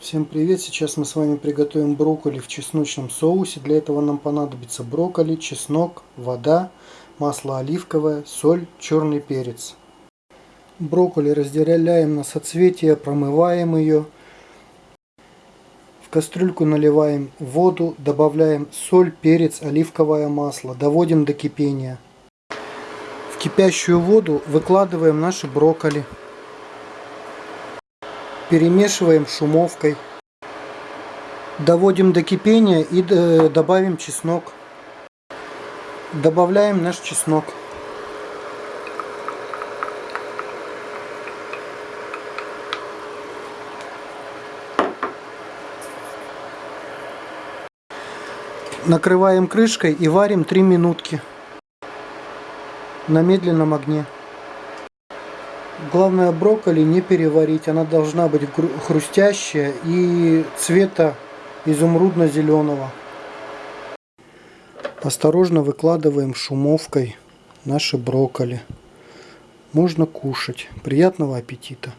Всем привет! Сейчас мы с вами приготовим брокколи в чесночном соусе. Для этого нам понадобится брокколи, чеснок, вода, масло оливковое, соль, черный перец. Брокколи разделяем на соцветия, промываем ее. В кастрюльку наливаем воду, добавляем соль, перец, оливковое масло. Доводим до кипения. В кипящую воду выкладываем наши брокколи. Перемешиваем шумовкой. Доводим до кипения и э, добавим чеснок. Добавляем наш чеснок. Накрываем крышкой и варим 3 минутки на медленном огне. Главное брокколи не переварить, она должна быть хрустящая и цвета изумрудно-зеленого. Осторожно выкладываем шумовкой наши брокколи. Можно кушать. Приятного аппетита!